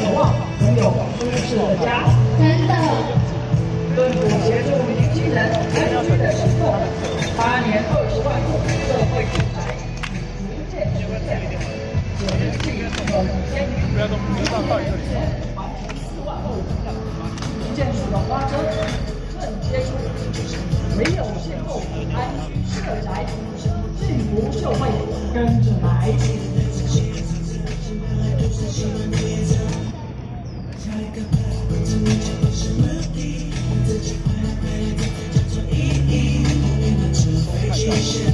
拥有舒适的家。真的。政府协助年轻人安居的行动，八年二十万户社会住宅逐渐实现，实际可千余年完成四万户，一件数的花车正接触，唯有邂逅安居社宅，幸福社会跟着来。谢谢。